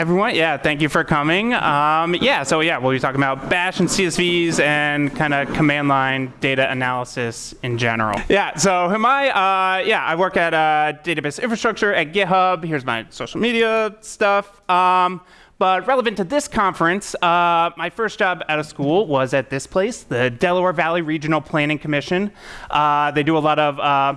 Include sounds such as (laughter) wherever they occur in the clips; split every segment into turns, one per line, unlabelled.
everyone. Yeah, thank you for coming. Um, yeah, so yeah, we'll be talking about Bash and CSVs and kind of command line data analysis in general. Yeah, so who am I? Uh, yeah, I work at uh, database infrastructure at GitHub. Here's my social media stuff. Um, but relevant to this conference, uh, my first job out of school was at this place, the Delaware Valley Regional Planning Commission. Uh, they do a lot of uh,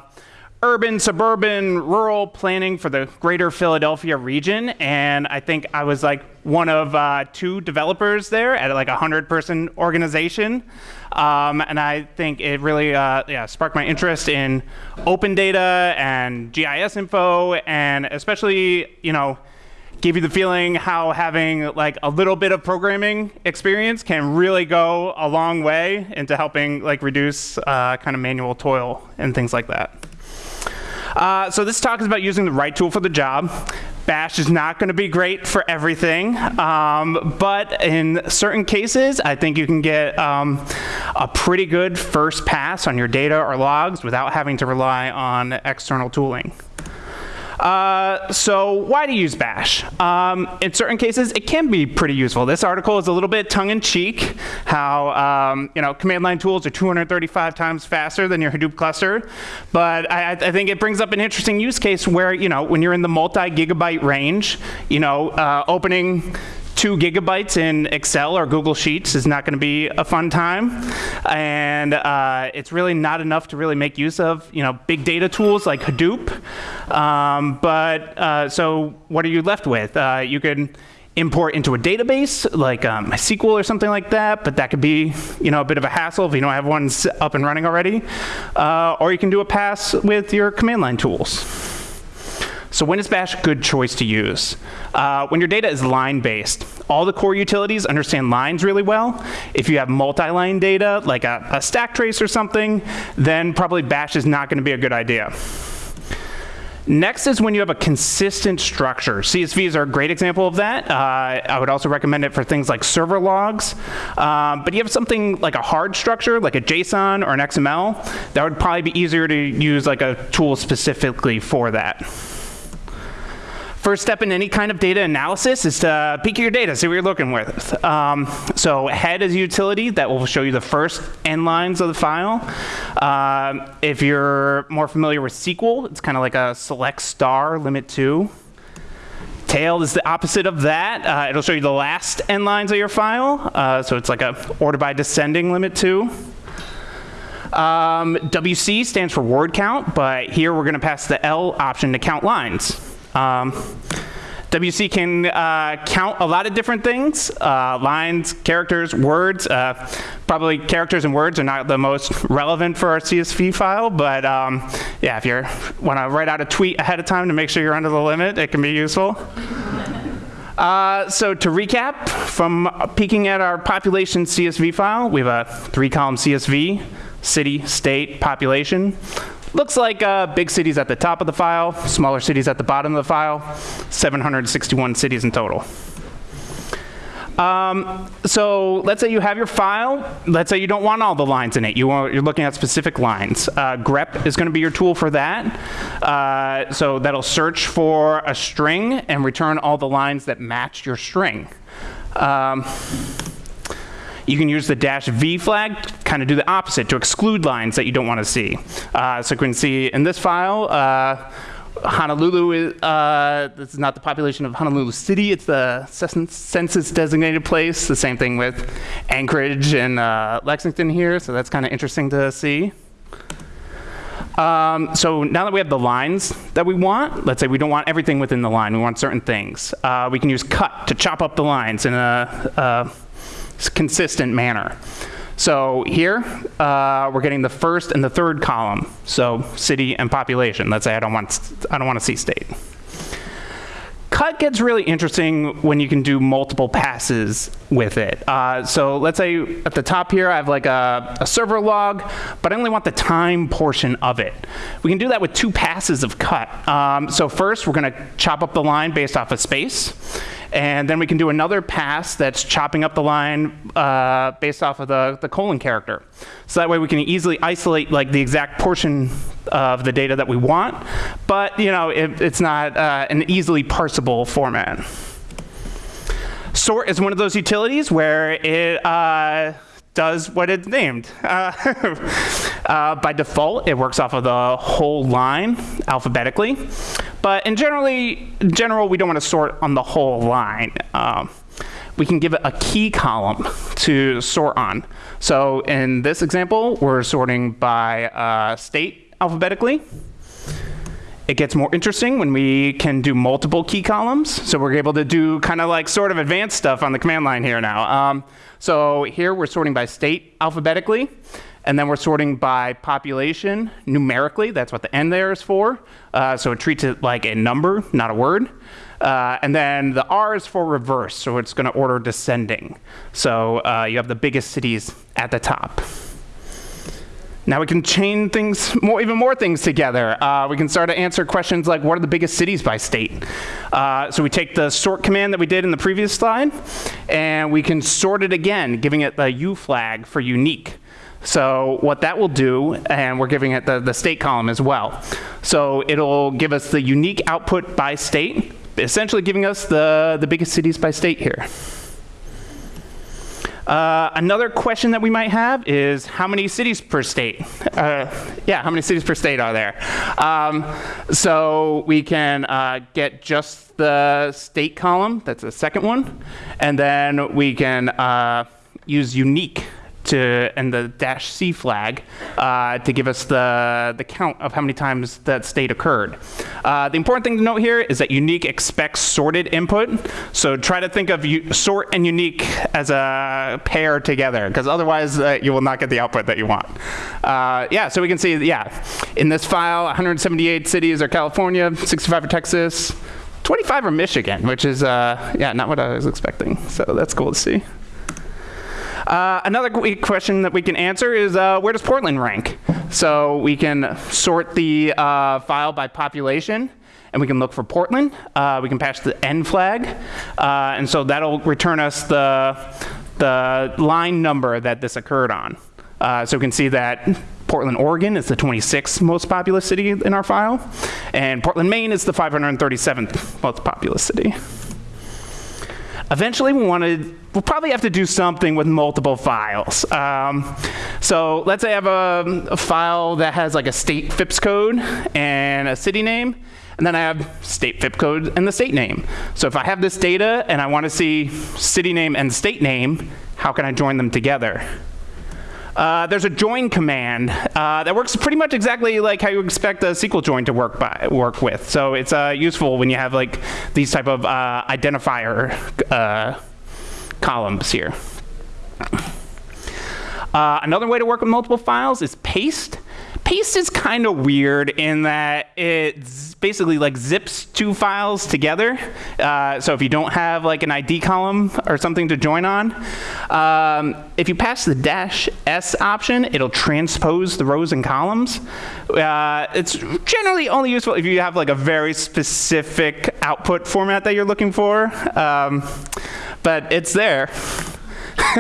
urban, suburban, rural planning for the greater Philadelphia region. And I think I was like one of uh, two developers there at like a 100 person organization. Um, and I think it really uh, yeah, sparked my interest in open data and GIS info, and especially, you know, gave you the feeling how having like a little bit of programming experience can really go a long way into helping like reduce uh, kind of manual toil and things like that. Uh, so this talk is about using the right tool for the job. Bash is not going to be great for everything, um, but in certain cases, I think you can get um, a pretty good first pass on your data or logs without having to rely on external tooling. Uh, so why to use bash? Um, in certain cases, it can be pretty useful. This article is a little bit tongue-in-cheek, how um, you know command line tools are 235 times faster than your Hadoop cluster. But I, I, think it brings up an interesting use case where you know when you're in the multi-gigabyte range, you know uh, opening two gigabytes in Excel or Google Sheets is not going to be a fun time. And uh, it's really not enough to really make use of you know, big data tools like Hadoop. Um, but uh, so what are you left with? Uh, you can import into a database like um, MySQL or something like that, but that could be you know, a bit of a hassle if you don't have one up and running already. Uh, or you can do a pass with your command line tools. So when is Bash a good choice to use? Uh, when your data is line-based. All the core utilities understand lines really well. If you have multi-line data, like a, a stack trace or something, then probably Bash is not going to be a good idea. Next is when you have a consistent structure. CSVs are a great example of that. Uh, I would also recommend it for things like server logs. Um, but you have something like a hard structure, like a JSON or an XML, that would probably be easier to use like a tool specifically for that. First step in any kind of data analysis is to peek at your data, see what you're looking with. Um, so head is a utility that will show you the first n lines of the file. Um, if you're more familiar with SQL, it's kind of like a select star limit two. Tail is the opposite of that. Uh, it'll show you the last n lines of your file. Uh, so it's like a order by descending limit two. Um, WC stands for word count, but here we're going to pass the L option to count lines. Um, WC can uh, count a lot of different things, uh, lines, characters, words. Uh, probably characters and words are not the most relevant for our CSV file, but um, yeah, if you want to write out a tweet ahead of time to make sure you're under the limit, it can be useful. Uh, so to recap, from peeking at our population CSV file, we have a three-column CSV, city, state, population. Looks like uh, big cities at the top of the file, smaller cities at the bottom of the file, 761 cities in total. Um, so let's say you have your file. Let's say you don't want all the lines in it. You are looking at specific lines. Uh, grep is going to be your tool for that. Uh, so that'll search for a string and return all the lines that match your string. Um, you can use the dash V flag to kind of do the opposite, to exclude lines that you don't want to see. Uh, so you can see in this file, uh, Honolulu is, uh, this is not the population of Honolulu City, it's the census designated place. The same thing with Anchorage and uh, Lexington here, so that's kind of interesting to see. Um, so now that we have the lines that we want, let's say we don't want everything within the line, we want certain things. Uh, we can use cut to chop up the lines in a, a consistent manner. So here, uh, we're getting the first and the third column. So city and population. Let's say I don't want, I don't want to see state. Cut gets really interesting when you can do multiple passes with it. Uh, so let's say at the top here, I have like a, a, server log, but I only want the time portion of it. We can do that with two passes of cut. Um, so first, we're going to chop up the line based off of space. And then we can do another pass that's chopping up the line uh, based off of the, the colon character. So that way we can easily isolate like the exact portion of the data that we want, but you know it, it's not uh, an easily parsable format. sort is one of those utilities where it uh, does what it's named. (laughs) Uh, uh, by default, it works off of the whole line alphabetically. But in generally, in general, we don't want to sort on the whole line. Um, we can give it a key column to sort on. So in this example, we're sorting by uh, state alphabetically. It gets more interesting when we can do multiple key columns. So we're able to do kind of like sort of advanced stuff on the command line here now. Um, so here we're sorting by state alphabetically. And then we're sorting by population numerically. That's what the N there is for. Uh, so it treats it like a number, not a word. Uh, and then the R is for reverse, so it's going to order descending. So uh, you have the biggest cities at the top. Now we can chain things, more, even more things together. Uh, we can start to answer questions like what are the biggest cities by state? Uh, so we take the sort command that we did in the previous slide, and we can sort it again, giving it the U flag for unique. So what that will do, and we're giving it the, the state column as well. So it'll give us the unique output by state, essentially giving us the, the biggest cities by state here. Uh, another question that we might have is how many cities per state? (laughs) Uh, yeah, how many cities per state are there? Um, so we can uh, get just the state column, that's the second one, and then we can uh, use unique to and the dash C flag uh, to give us the, the count of how many times that state occurred. Uh, the important thing to note here is that unique expects sorted input. So try to think of sort and unique as a pair together because otherwise uh, you will not get the output that you want. Uh, yeah, so we can see, yeah, in this file, 178 cities are California, 65 are Texas, 25 are Michigan, which is, uh, yeah, not what I was expecting. So that's cool to see. Uh, another question that we can answer is uh, where does Portland rank? So we can sort the uh, file by population and we can look for Portland. Uh, we can pass the N flag. Uh, and so that'll return us the, the line number that this occurred on. So we can see that Portland, Oregon is the 26th most populous city in our file. And Portland, Maine is the 537th most populous city. Eventually, we want to, we'll probably have to do something with multiple files. Um, so let's say I have a, a, file that has like a state FIPS code and a city name, and then I have state FIPS code and the state name. So if I have this data and I want to see city name and state name, how can I join them together? Uh, there's a join command uh, that works pretty much exactly like how you expect a SQL join to work by work with. So it's uh, useful when you have like these type of uh, identifier uh, columns here. Another way to work with multiple files is paste. Paste is kind of weird in that it basically like zips two files together. Uh, so if you don't have like an ID column or something to join on, um, if you pass the dash S option, it'll transpose the rows and columns. Uh, it's generally only useful if you have like a very specific output format that you're looking for, um, but it's there. (laughs)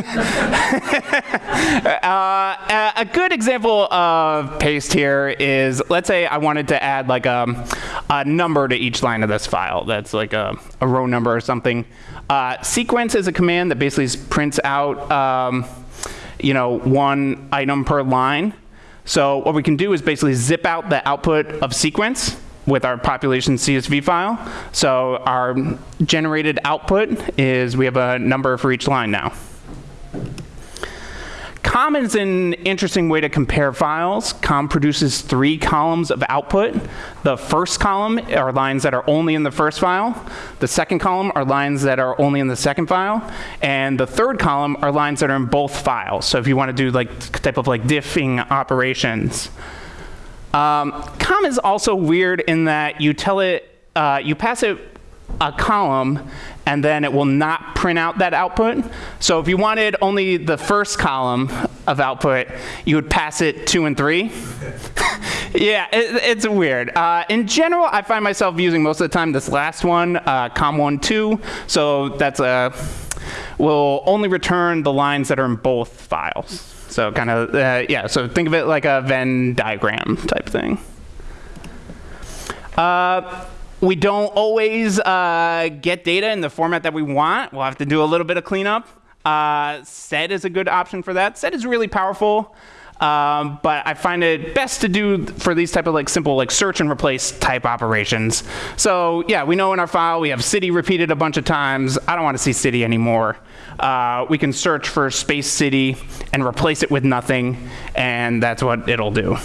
uh, a good example of paste here is, let's say I wanted to add like a, um, a number to each line of this file. That's like a, a row number or something. Uh, sequence is a command that basically prints out um, you know, one item per line. So what we can do is basically zip out the output of sequence with our population CSV file. So our generated output is we have a number for each line now. Comm is an interesting way to compare files. Comm produces three columns of output. The first column are lines that are only in the first file. The second column are lines that are only in the second file. And the third column are lines that are in both files. So if you want to do like type of like diffing operations. Um, comm is also weird in that you tell it, uh, you pass it a column and then it will not print out that output. So if you wanted only the first column of output, you would pass it two and three. (laughs) yeah, it, it's weird. Uh, in general, I find myself using most of the time this last one, uh, comm1 2. So that's a, will only return the lines that are in both files. So kind of, uh, yeah, so think of it like a Venn diagram type thing. Uh, we don't always uh, get data in the format that we want. We'll have to do a little bit of cleanup. Uh, sed is a good option for that. Sed is really powerful. Um, but I find it best to do for these type of like simple like search and replace type operations. So yeah, we know in our file we have city repeated a bunch of times. I don't want to see city anymore. Uh, we can search for space city and replace it with nothing, and that's what it'll do.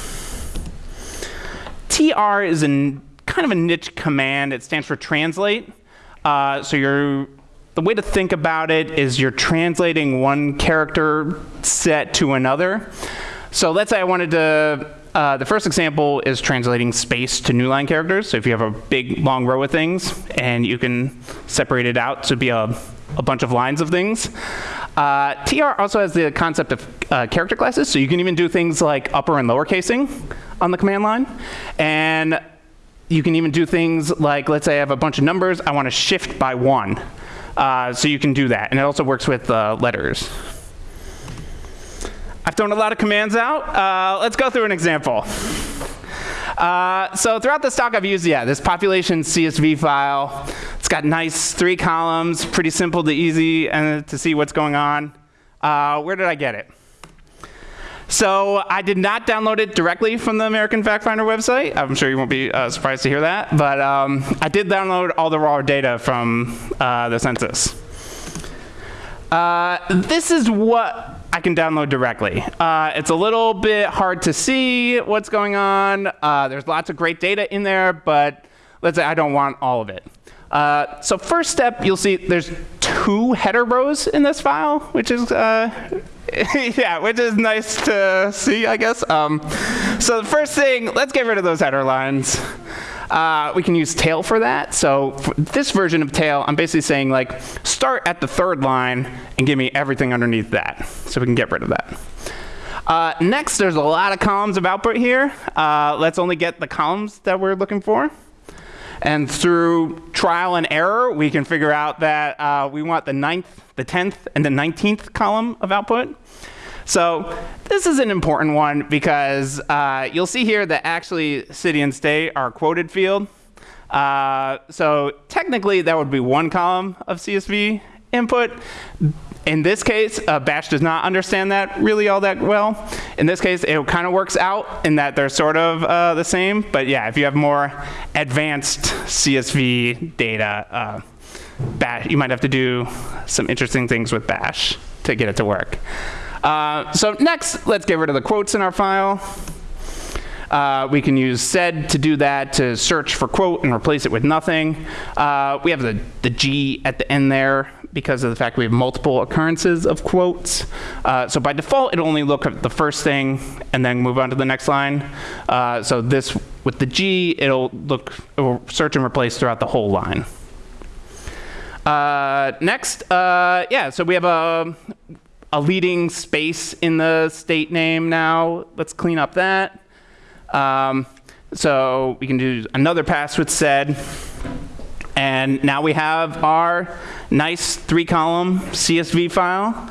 TR is an, kind of a niche command. It stands for translate. Uh, so you're the way to think about it is you're translating one character set to another. So let's say I wanted to, uh, the first example is translating space to new line characters. So if you have a big long row of things and you can separate it out to be a, a bunch of lines of things. Uh, TR also has the concept of uh, character classes. So you can even do things like upper and lower casing on the command line. And you can even do things like, let's say I have a bunch of numbers, I want to shift by one. Uh, so you can do that. And it also works with uh, letters. I've thrown a lot of commands out. Uh, let's go through an example. Uh, so throughout the talk, I've used, yeah, this population CSV file. It's got nice three columns, pretty simple to easy and to see what's going on. Uh, where did I get it? So I did not download it directly from the American Fact Finder website. I'm sure you won't be uh, surprised to hear that. But um, I did download all the raw data from uh, the census. Uh, this is what I can download directly. Uh, it's a little bit hard to see what's going on. Uh, there's lots of great data in there, but let's say I don't want all of it. Uh, so first step, you'll see there's two header rows in this file, which is uh, (laughs) yeah, which is nice to see, I guess. Um, so the first thing, let's get rid of those header lines. Uh, we can use tail for that. So for this version of tail, I'm basically saying like, start at the third line and give me everything underneath that. So we can get rid of that. Uh, next, there's a lot of columns of output here. Uh, let's only get the columns that we're looking for. And through trial and error, we can figure out that uh, we want the ninth, the 10th, and the 19th column of output. So this is an important one because uh, you'll see here that actually city and state are quoted field. Uh, so technically, that would be one column of CSV input. In this case, uh, Bash does not understand that really all that well. In this case, it kind of works out in that they're sort of uh, the same. But yeah, if you have more advanced CSV data, uh, Bash, you might have to do some interesting things with Bash to get it to work. Uh, so next, let's get rid of the quotes in our file. Uh, we can use sed to do that to search for quote and replace it with nothing. Uh, we have the, the G at the end there because of the fact we have multiple occurrences of quotes. Uh, so by default, it'll only look at the first thing and then move on to the next line. Uh, so this, with the G, it'll look, it will search and replace throughout the whole line. Uh, next, uh, yeah, so we have a, a leading space in the state name now. Let's clean up that. Um, so we can do another pass with sed. And now we have our nice three column CSV file.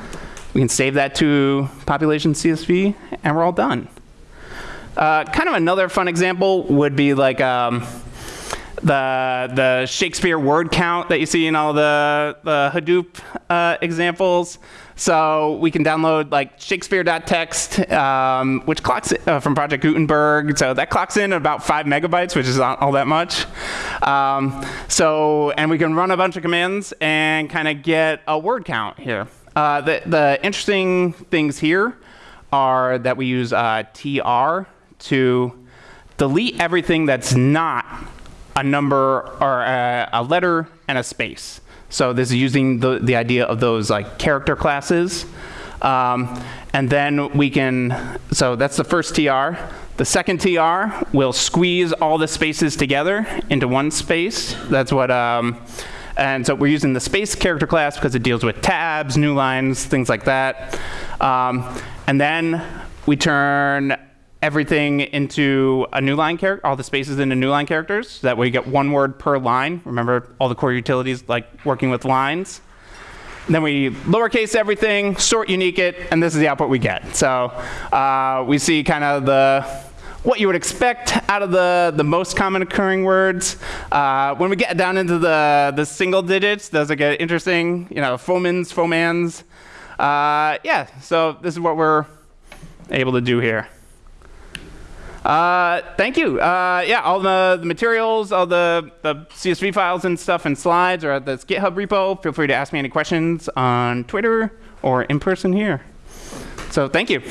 We can save that to population CSV and we're all done. Uh, kind of another fun example would be like um, the, the Shakespeare word count that you see in all the, the Hadoop uh, examples. So we can download like Shakespeare.txt, um, which clocks uh, from Project Gutenberg. So that clocks in about five megabytes, which is not all that much. Um, so, and we can run a bunch of commands and kind of get a word count here. Uh, the, the interesting things here are that we use uh, tr to delete everything that's not a number or a, a letter and a space. So this is using the, the idea of those like character classes. Um, and then we can, so that's the first TR. The second TR will squeeze all the spaces together into one space. That's what, um, and so we're using the space character class because it deals with tabs, new lines, things like that. Um, and then we turn everything into a new line character, all the spaces into new line characters. That way you get one word per line. Remember all the core utilities like working with lines. then we lowercase everything, sort unique it, and this is the output we get. So uh, we see kind of the what you would expect out of the, the most common occurring words. Uh, when we get down into the, the single digits, those get interesting, you know, fomans, fomans. Uh, yeah, so this is what we're able to do here. Uh, thank you. Uh, yeah, all the, the, materials, all the, the CSV files and stuff and slides are at this GitHub repo. Feel free to ask me any questions on Twitter or in person here. So thank you.